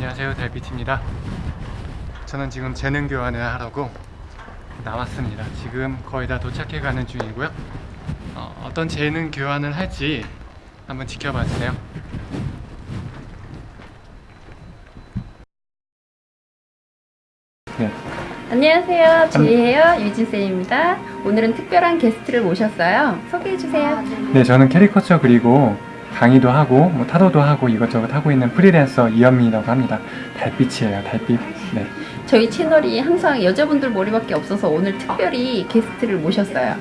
안녕하세요 달빛입니다 저는 지금 재능 교환을 하려고 나왔습니다 지금 거의 다 도착해 가는 중이고요 어, 어떤 재능 교환을 할지 한번 지켜봐 주세요 네. 안녕하세요. 제이헤어 유진쌤입니다. 오늘은 특별한 게스트를 모셨어요. 소개해 주세요. 네, 저는 캐리커처 그리고 강의도 하고 뭐 타로도 하고 이것저것 하고 있는 프리랜서 이현민이라고 합니다. 달빛이에요, 달빛. 네. 저희 채널이 항상 여자분들 머리밖에 없어서 오늘 특별히 게스트를 모셨어요.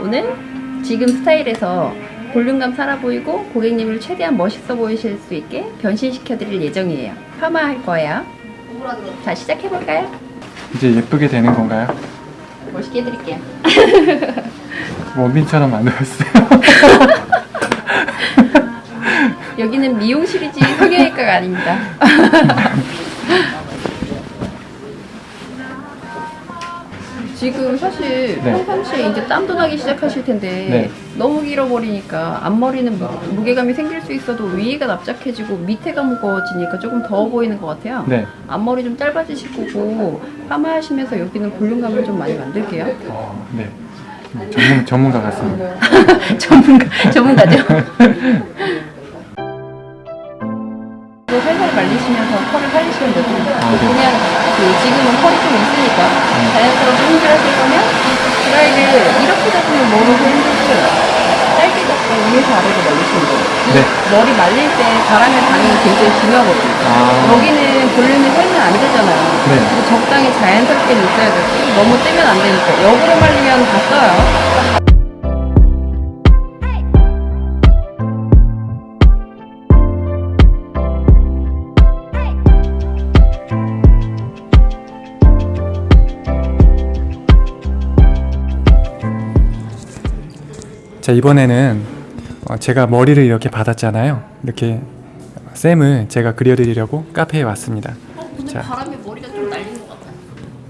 오늘 지금 스타일에서 볼륨감 살아 보이고 고객님을 최대한 멋있어 보이실 수 있게 변신시켜 드릴 예정이에요. 파마 할 거예요. 자, 시작해 볼까요? 이제 예쁘게 되는 건가요? 멋있게 해드릴게요. 원빈처럼 만들었어요. 여기는 미용실이지 성형외과가 아닙니다. 지금 사실 네. 평상시에 이제 땀도 나기 시작하실 텐데 네. 너무 길어버리니까 앞머리는 무, 무게감이 생길 수 있어도 위에가 납작해지고 밑에가 무거워지니까 조금 더워 보이는 것 같아요. 네. 앞머리 좀 짧아지실 거고 파마하시면서 여기는 볼륨감을 좀 많이 만들게요. 어, 네. 음, 전문, 전문가 같습니다. 전문가, 전문가죠? 이거 살살 말리시면서 펄을 살리시면 되고. 아, 네. 그냥 그 지금은 펄이 좀 있으니까 자연스럽게 힘들하실 거면 드라이를 이렇게 잡으면 머리도 힘들고 짧게 잡고 위에서 아래로 말리시면 돼요. 네. 머리 말릴 때 바람의 방향이 굉장히 중요하거든요. 아, 여기는 볼륨이 살면 안 되잖아요. 네. 적당히 자연스럽게 있어야 되고 너무 떼면 안 되니까. 역으로 말리면 다 써요 자, 이번에는 어, 제가 머리를 이렇게 받았잖아요. 이렇게 쌤을 제가 그려드리려고 카페에 왔습니다. 근데 자. 바람에 머리가 좀 날리는 것 같아요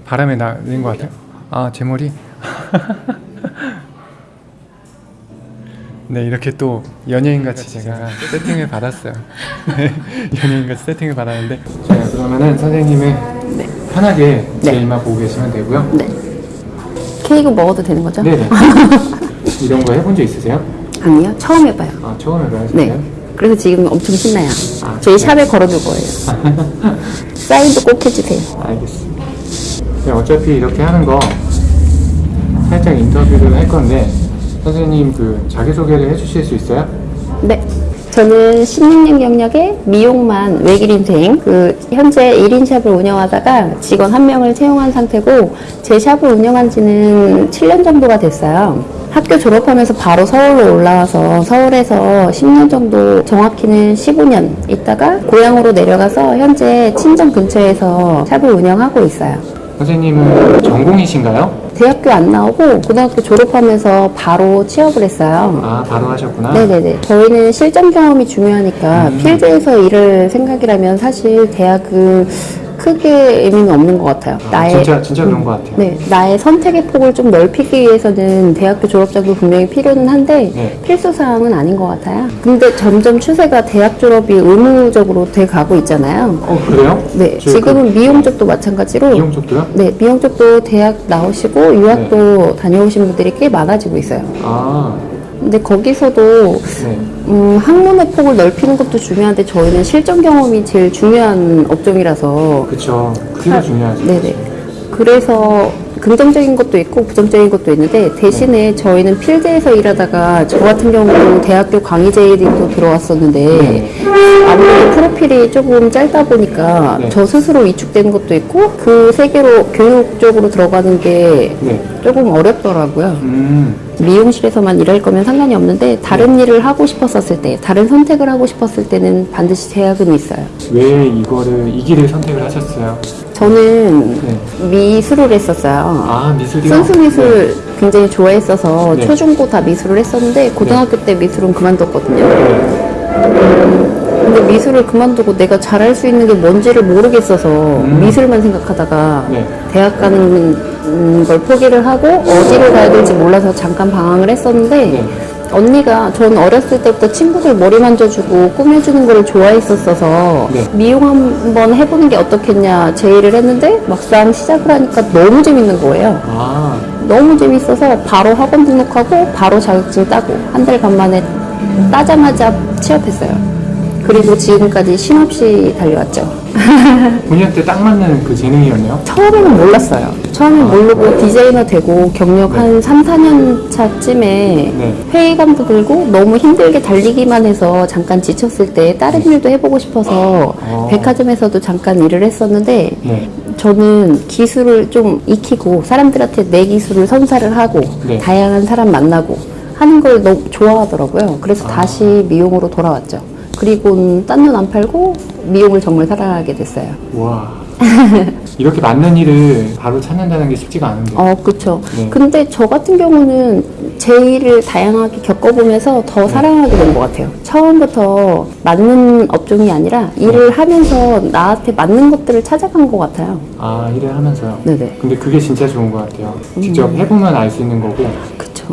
바람에 날린 것 같아요. 아, 제 머리? 네, 이렇게 또 연예인같이 제가 세팅을 받았어요. 네, 연예인같이 세팅을 받았는데. 자, 그러면은 선생님을 편하게 제 네. 이마 보고 계시면 되고요. 네. 케이크 먹어도 되는 거죠? 네네. 이런 거 해본 적 있으세요? 아니요. 처음 해봐요. 아, 처음 해봐요. 네. 그래서 지금 엄청 신나요. 아, 저희 샵에 걸어둘 거예요. 사인도 꼭 해주세요. 알겠습니다. 네, 어차피 이렇게 하는 거 살짝 인터뷰를 할 건데 선생님 그 자기소개를 해주실 수 있어요? 네. 저는 16년 경력의 미용만 외길 인생, 그, 현재 1인 샵을 운영하다가 직원 한 명을 채용한 상태고, 제 샵을 운영한 지는 7년 정도가 됐어요. 학교 졸업하면서 바로 서울로 올라와서 서울에서 10년 정도, 정확히는 15년 있다가 고향으로 내려가서 현재 친정 근처에서 샵을 운영하고 있어요. 선생님은 전공이신가요? 대학교 안 나오고 고등학교 졸업하면서 바로 취업을 했어요. 아 바로 하셨구나. 네네네. 저희는 실전 경험이 중요하니까 음. 필드에서 일을 생각이라면 사실 대학은 크게 의미는 없는 것 같아요. 아, 진짜 진짜 그런 것 같아요. 네, 나의 선택의 폭을 좀 넓히기 위해서는 대학교 졸업장도 분명히 필요는 한데 네. 필수 사항은 아닌 것 같아요. 근데 점점 추세가 대학 졸업이 의무적으로 돼 가고 있잖아요. 어 그래요? 네, 저희 지금은 미용 쪽도 마찬가지로 그 미용 쪽도요? 네, 미용 쪽도 대학 나오시고 유학도 다녀오신 분들이 꽤 많아지고 있어요. 아 근데 거기서도 네. 음, 학문의 폭을 넓히는 것도 중요한데 저희는 실전 경험이 제일 중요한 업종이라서 그쵸. 그게 아, 중요하죠. 네네. 그래서 긍정적인 것도 있고 부정적인 것도 있는데 대신에 저희는 필드에서 일하다가 저 같은 경우도 대학교 강의제도 들어왔었는데 네. 아무래도 프로필이 조금 짧다 보니까 네. 저 스스로 위축되는 것도 있고 그 세계로 교육 쪽으로 들어가는 게 네. 조금 어렵더라고요. 음. 미용실에서만 일할 거면 상관이 없는데 다른 일을 하고 싶었었을 때, 다른 선택을 하고 싶었을 때는 반드시 제약은 있어요. 왜 이거를 이 길을 선택을 하셨어요? 저는 네. 미술을 했었어요. 아 미술이요? 순수 미술 굉장히 좋아했어서 네. 초중고 다 미술을 했었는데 고등학교 때 미술은 그만뒀거든요. 근데 미술을 그만두고 내가 잘할 수 있는 게 뭔지를 모르겠어서 미술만 생각하다가 네. 대학 가는 걸 포기를 하고 어디를 가야 될지 몰라서 잠깐 방황을 했었는데 네. 언니가 전 어렸을 때부터 친구들 머리 만져주고 꾸며주는 걸 좋아했었어서 네. 미용 한번 해보는 게 어떻겠냐 제의를 했는데 막상 시작을 하니까 너무 재밌는 거예요. 아, 너무 재밌어서 바로 학원 등록하고 바로 자격증 따고 한달간 만에 따자마자 취업했어요. 그리고 지금까지 쉼없이 달려왔죠. 본인한테 딱 맞는 그 재능이었네요. 처음에는 몰랐어요. 처음에 모르고 디자이너 되고 경력 한 3, 4년 차쯤에 네. 회의감도 들고 너무 힘들게 달리기만 해서 잠깐 지쳤을 때 다른 일도 해보고 싶어서 어. 백화점에서도 잠깐 일을 했었는데 네. 저는 기술을 좀 익히고 사람들한테 내 기술을 선사를 하고 네. 다양한 사람 만나고 하는 걸 너무 좋아하더라고요. 그래서 아. 다시 미용으로 돌아왔죠. 그리고 딴눈 안 팔고 미용을 정말 사랑하게 됐어요. 와. 이렇게 맞는 일을 바로 찾는다는 게 쉽지가 않은데. 어, 그쵸. 네. 근데 저 같은 경우는 제 일을 다양하게 겪어보면서 더 네. 사랑하게 된 것 같아요. 처음부터 맞는 업종이 아니라 일을 하면서 나한테 맞는 것들을 찾아간 것 같아요. 아, 일을 하면서요. 네네. 근데 그게 진짜 좋은 것 같아요. 직접 음. 해보면 알 수 있는 거고. 그쵸.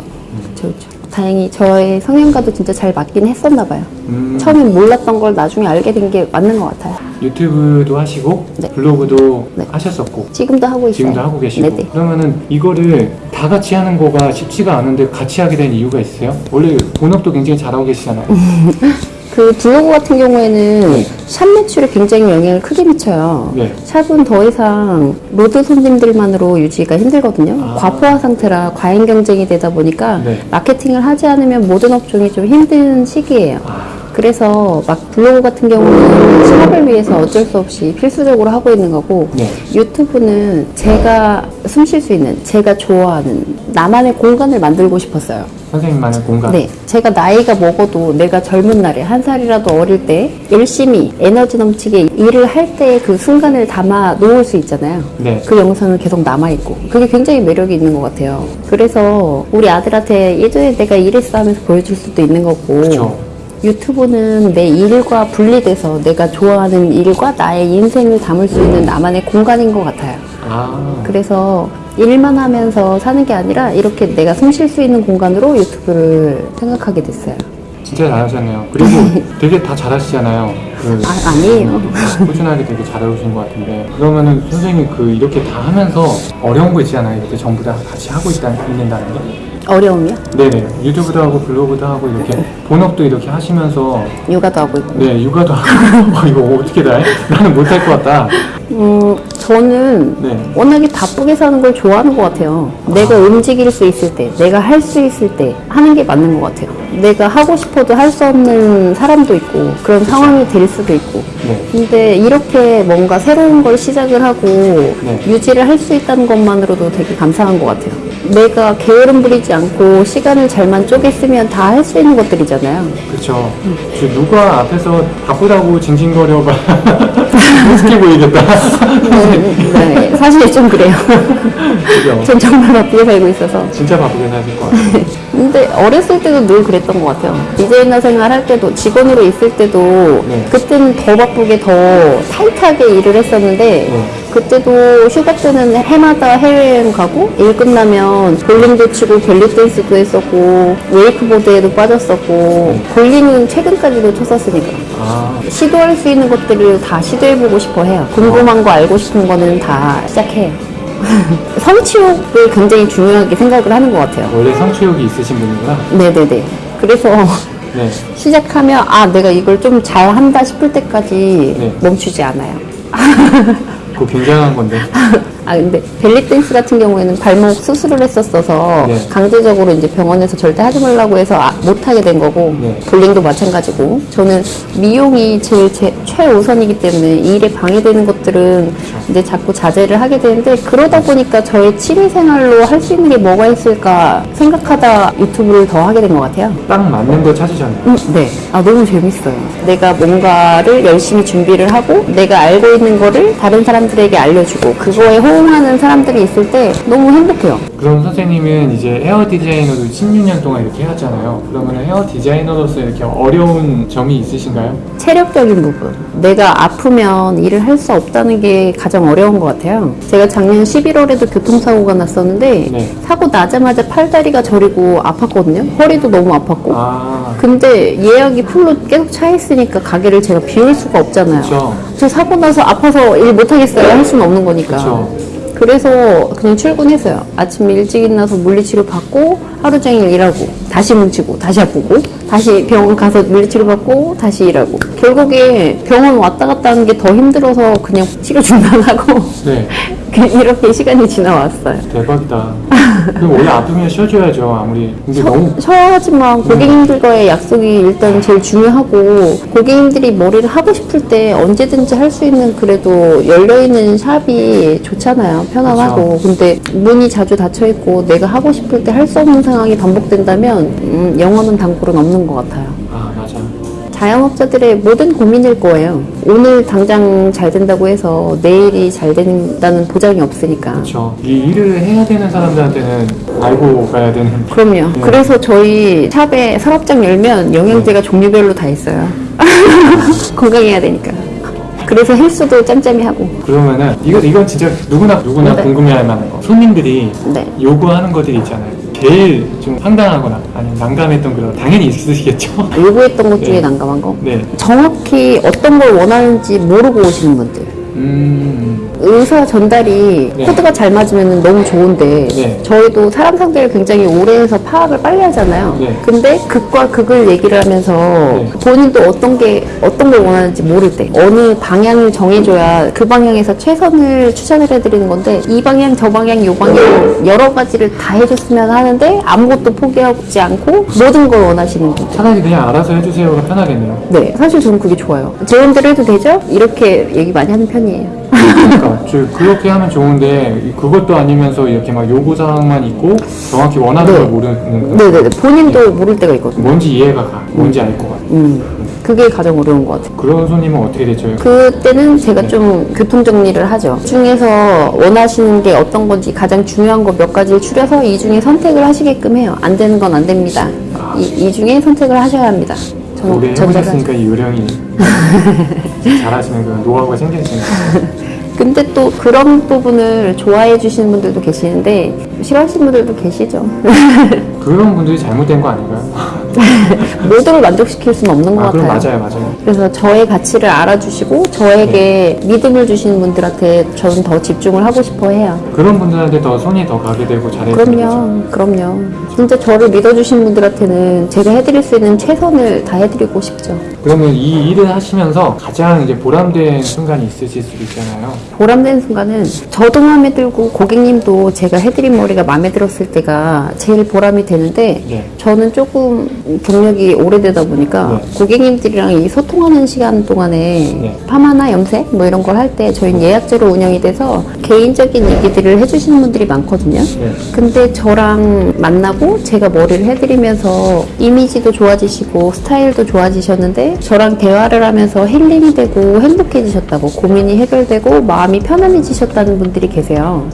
그쵸, 그쵸. 다행히 저의 성향과도 진짜 잘 맞긴 했었나 봐요. 음, 처음엔 몰랐던 걸 나중에 알게 된 게 맞는 것 같아요. 유튜브도 하시고 네. 블로그도 네. 하셨었고 지금도 하고 있어요. 지금도 하고 계시고 네네. 그러면은 이거를 다 같이 하는 거가 쉽지가 않은데 같이 하게 된 이유가 있어요? 원래 본업도 굉장히 잘하고 계시잖아요. 그 블로그 같은 경우에는 네. 샵 매출에 굉장히 영향을 크게 미쳐요. 네. 샵은 더 이상 road 손님들만으로 유지가 힘들거든요. 아. 과포화 상태라 과잉 경쟁이 되다 보니까 네. 마케팅을 하지 않으면 모든 업종이 좀 힘든 시기예요. 아, 그래서 막 블로그 같은 경우는 샵을 위해서 어쩔 수 없이 필수적으로 하고 있는 거고 네. 유튜브는 제가 숨 쉴 수 있는 제가 좋아하는 나만의 공간을 만들고 싶었어요. 선생님만의 공간. 네, 제가 나이가 먹어도 내가 젊은 날에 한 살이라도 어릴 때 열심히 에너지 넘치게 일을 할 때 그 순간을 담아 놓을 수 있잖아요. 네. 그 영상은 계속 남아있고 그게 굉장히 매력이 있는 것 같아요. 그래서 우리 아들한테 예전에 내가 이랬어 하면서 보여줄 수도 있는 거고 그쵸. 유튜브는 내 일과 분리돼서 내가 좋아하는 일과 나의 인생을 담을 수 있는 나만의 공간인 것 같아요. 아, 그래서 일만 하면서 사는 게 아니라 이렇게 내가 숨 쉴 수 있는 공간으로 유튜브를 생각하게 됐어요. 진짜 잘하셨네요. 그리고 되게 다 잘하시잖아요. 그 아, 아니에요. 꾸준하게 되게 잘해오신 것 같은데 그러면은 선생님이 그 이렇게 다 하면서 어려운 거 있잖아요. 이렇게 전부 다 같이 하고 있다, 있는다는 게. 어려움이요? 네네. 유튜브도 하고 블로그도 하고 이렇게 본업도 이렇게 하시면서 육아도 하고 있고. 네 육아도 하고 어, 이거 어떻게 다 해? 나는 못할 것 같다. 음, 저는 네. 워낙에 바쁘게 사는 걸 좋아하는 것 같아요. 내가 움직일 수 있을 때, 내가 할 수 있을 때 하는 게 맞는 것 같아요. 내가 하고 싶어도 할 수 없는 사람도 있고, 그런 상황이 될 수도 있고. 네. 근데 이렇게 뭔가 새로운 걸 시작을 하고 네. 유지를 할 수 있다는 것만으로도 되게 감사한 것 같아요. 내가 게으름 부리지 않고 시간을 잘만 쪼개 쓰면 다 할 수 있는 것들이잖아요. 그렇죠. 저 누가 앞에서 바쁘다고 징징거려봐 어떻게 보이겠다. 네, 사실 좀 그래요. 전 정말 바쁘게 살고 있어서. 진짜 바쁘게 사실 것 같아요. 근데 어렸을 때도 늘 그랬던 것 같아요. 디자이너 생활 할 때도 직원으로 있을 때도 네. 그때는 더 바쁘게 더 타이트하게 일을 했었는데 네. 그때도 휴가 때는 해마다 해외여행 가고 일 끝나면 볼링도 치고 벨리 댄스도 했었고 웨이크보드에도 빠졌었고 볼링은 최근까지도 쳤었으니까 아, 시도할 수 있는 것들을 다 시도해보고 싶어 해요. 궁금한 거 알고 싶은 거는 다 시작해요. 성취욕을 굉장히 중요하게 생각을 하는 것 같아요. 원래 성취욕이 있으신 분이구나. 네네네. 그래서 네. 시작하면 아 내가 이걸 좀 잘한다 싶을 때까지 네. 멈추지 않아요. 그거 굉장한 건데. 아 근데 벨리 댄스 같은 경우에는 발목 수술을 했었어서 네. 강제적으로 이제 병원에서 절대 하지 말라고 해서 아, 못 하게 된 거고 네. 볼링도 마찬가지고 저는 미용이 제일 제, 최우선이기 때문에 이 일에 방해되는 것들은 이제 자꾸 자제를 하게 되는데 그러다 보니까 저의 취미 생활로 할 수 있는 게 뭐가 있을까 생각하다 유튜브를 더 하게 된 것 같아요. 딱 맞는 거 찾으셨네요. 음, 네. 아, 너무 재밌어요. 내가 뭔가를 열심히 준비를 하고, 내가 알고 있는 거를 다른 사람들에게 알려주고, 그거에 호응하는 사람들이 있을 때 너무 행복해요. 그럼 선생님은 이제 헤어 디자이너도 16년 동안 이렇게 해왔잖아요. 그러면 헤어 디자이너로서 이렇게 어려운 점이 있으신가요? 체력적인 부분. 내가 아프면 일을 할 수 없다는 게 가장 어려운 것 같아요. 제가 작년 11월에도 교통사고가 났었는데 네. 사고 나자마자 팔다리가 저리고 아팠거든요. 허리도 너무 아팠고. 아, 근데 예약이 풀로 계속 차 있으니까 가게를 제가 비울 수가 없잖아요. 그쵸. 저 사고 나서 아파서 일 못하겠어요. 할 수는 없는 거니까. 그쵸. 그래서 그냥 출근했어요. 아침에 일찍 일어나서 물리치료 받고 하루 종일 일하고 다시 뭉치고 다시 아프고 다시 병원 가서 물리치료 받고 다시 일하고 결국에 병원 왔다 갔다 하는 게 더 힘들어서 그냥 치료 중단하고 네. 이렇게 시간이 지나왔어요. 대박이다. 그럼 원래 아프면 쉬어줘야죠, 아무리. 근데 너무. 쉬어야지만 고객님들과의 약속이 일단 제일 중요하고 고객님들이 머리를 하고 싶을 때 언제든지 할 수 있는 그래도 열려있는 샵이 좋잖아요. 편안하고. 근데 문이 자주 닫혀있고 내가 하고 싶을 때 할 수 없는 상황이 반복된다면 음, 영원한 단골은 없는 것 같아요. 아, 맞아. 자영업자들의 모든 고민일 거예요. 오늘 당장 잘 된다고 해서 내일이 잘 된다는 보장이 없으니까. 그렇죠. 이 일을 해야 되는 사람들한테는 알고 가야 되는. 그럼요. 그래서 저희 샵에 서랍장 열면 영양제가 종류별로 다 있어요. 건강해야 되니까. 그래서 헬스도 짬짬이 하고. 그러면은 이거 이건 진짜 누구나 누구나 네. 궁금해할 만한 거. 손님들이 네. 요구하는 것들이 있잖아요. 제일 좀 황당하거나 아니면 난감했던 그런 당연히 있으시겠죠. 요구했던 것 중에 네. 난감한 거. 네. 정확히 어떤 걸 원하는지 모르고 오시는 분들. 음. 의사 전달이 네. 코드가 잘 맞으면 너무 좋은데 네. 저희도 사람 상대를 굉장히 오래 해서 파악을 빨리 하잖아요. 네. 근데 극과 극을 얘기를 하면서 네. 본인도 어떤 게 어떤 걸 원하는지 모를 때 어느 방향을 정해줘야 그 방향에서 최선을 추천을 해드리는 건데 이 방향 저 방향 요 방향 여러 가지를 다 해줬으면 하는데 아무것도 포기하지 않고 모든 걸 원하시는 분들. 차라리 그냥 알아서 해주세요가 편하겠네요. 네, 사실 저는 그게 좋아요. 제 마음대로 해도 되죠? 이렇게 얘기 많이 하는 편이에요. 그러니까 저 그렇게 하면 좋은데 이- 그것도 아니면서 이렇게 막 요구 사항만 있고 정확히 원하는 네. 걸 모르는 거. 네네네. 본인도 모를 때가 있거든요. 뭔지 이해가 가. 뭔지 알 것 같아. 음, 그게 가장 어려운 것 같아요. 그런 손님은 어떻게 되죠? 그때는 제가 좀 교통 정리를 하죠. 중에서 원하시는 게 어떤 건지 가장 중요한 거 몇 가지를 추려서 이 중에 선택을 하시게끔 해요. 안 되는 건 안 됩니다. 이, 이 중에 선택을 하셔야 합니다. 오래 전자를 해보셨으니까 이 요령이 잘하시는 그런 노하우가 생기시는. 근데 또 그런 부분을 좋아해 주시는 분들도 계시는데 싫어하시는 분들도 계시죠. 그런 분들이 잘못된 거 아닌가요? 모두를 만족시킬 수는 없는 것 아, 같아요. 맞아요, 맞아요. 그래서 저의 가치를 알아주시고 저에게 믿음을 주시는 분들한테 저는 더 집중을 하고 싶어 해요. 그런 분들한테 더 손이 더 가게 되고 거죠. 그럼요, 그럼요. 진짜 저를 믿어주신 분들한테는 제가 해드릴 수 있는 최선을 다 해드리고 싶죠. 그러면 이 일을 하시면서 가장 이제 보람된 순간이 있으실 수도 있잖아요. 보람된 순간은 저도 마음에 들고 고객님도 제가 해드린 머리가 마음에 들었을 때가 제일 보람이 되는데 네. 저는 조금 경력이 오래되다 보니까 네. 고객님들이랑 이 소통하는 시간 동안에 네. 파마나 염색 뭐 이런 걸 할 때 저희는 예약제로 운영이 돼서 개인적인 얘기들을 해주시는 분들이 많거든요. 네. 근데 저랑 만나고 제가 머리를 해드리면서 이미지도 좋아지시고 스타일도 좋아지셨는데 저랑 대화를 하면서 힐링이 되고 행복해지셨다고 고민이 해결되고 마음이 편안해지셨다는 분들이 계세요.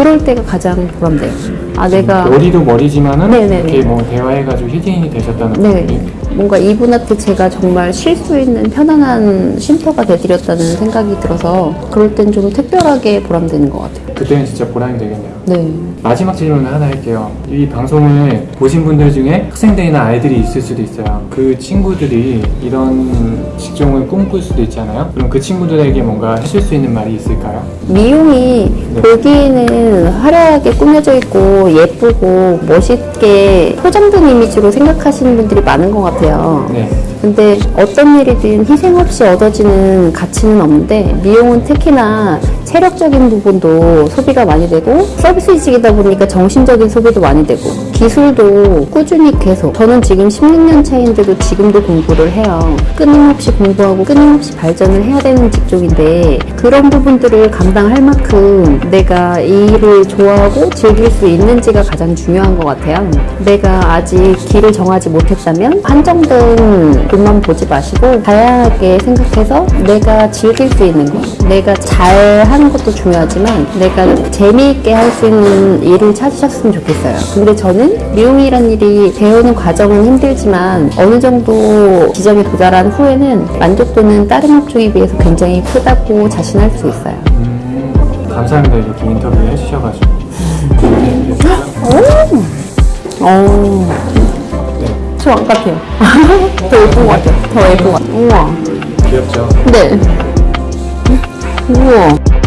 그럴 때가 가장 보람돼요. 아 내가 머리도 머리지만은 네네네. 이렇게 뭐 대화해가지고 힐링이 되셨다는 네 뭔가 이분한테 제가 정말 쉴 수 있는 편안한 쉼터가 되드렸다는 생각이 들어서 그럴 땐 좀 특별하게 보람되는 것 같아요. 그때는 진짜 보람이 되겠네요. 네. 마지막 질문을 하나 할게요. 이 방송을 보신 분들 중에 학생들이나 아이들이 있을 수도 있어요. 그 친구들이 이런 직종을 꿈꿀 수도 있잖아요. 그럼 그 친구들에게 뭔가 해줄 수 있는 말이 있을까요? 미용이 네. 보기에는 화려하게 꾸며져 있고 예쁘고 멋있게 포장된 이미지로 생각하시는 분들이 많은 것 같아요. 네. 근데 어떤 일이든 희생 없이 얻어지는 가치는 없는데 미용은 특히나 체력적인 부분도 소비가 많이 되고 서비스직이다 보니까 정신적인 소비도 많이 되고 기술도 꾸준히 계속. 저는 지금 16년 차인데도 지금도 공부를 해요. 끊임없이 공부하고 끊임없이 발전을 해야 되는 직종인데 그런 부분들을 감당할 만큼 내가 이 일을 좋아하고 즐길 수 있는지가 가장 중요한 것 같아요. 내가 아직 길을 정하지 못했다면 한정된 돈만 보지 마시고 다양하게 생각해서 내가 즐길 수 있는 것 내가 잘하는 하는 것도 중요하지만 내가 재미있게 할 수 있는 일을 찾으셨으면 좋겠어요. 근데 저는 미용이란 일이 배우는 과정은 힘들지만 어느 정도 지점에 도달한 후에는 만족도는 다른 업종에 비해서 굉장히 크다고 자신할 수 있어요. 음, 감사합니다 이렇게 인터뷰 해주셔가지고 어, 저안 같아요. 더 예쁜 것 같아요. 더 예쁜 것 같아요. 우와. 귀엽죠? 네. 우와.